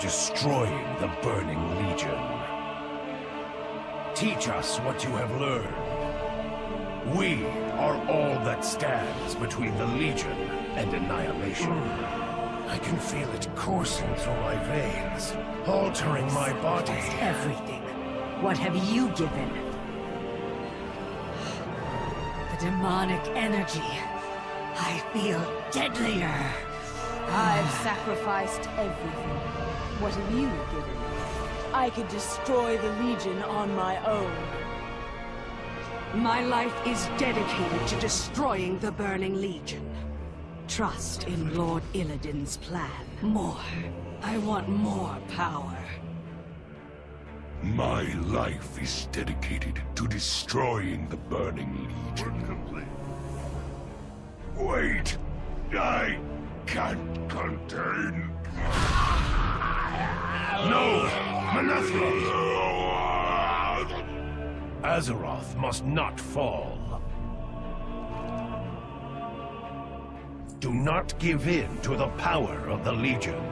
destroying the Burning Legion. Teach us what you have learned. We are all that stands between the Legion and annihilation. I can feel it coursing through my veins, altering my body. Everything. What have you given? The demonic energy. I feel deadlier. I've sacrificed everything. What have you given? Me? I could destroy the Legion on my own. My life is dedicated to destroying the Burning Legion. Trust in Lord Illidan's plan. More. I want more power. My life is dedicated to destroying the Burning Legion. Wait! I can't contain... No! Manethra! Azeroth must not fall. Do not give in to the power of the Legion.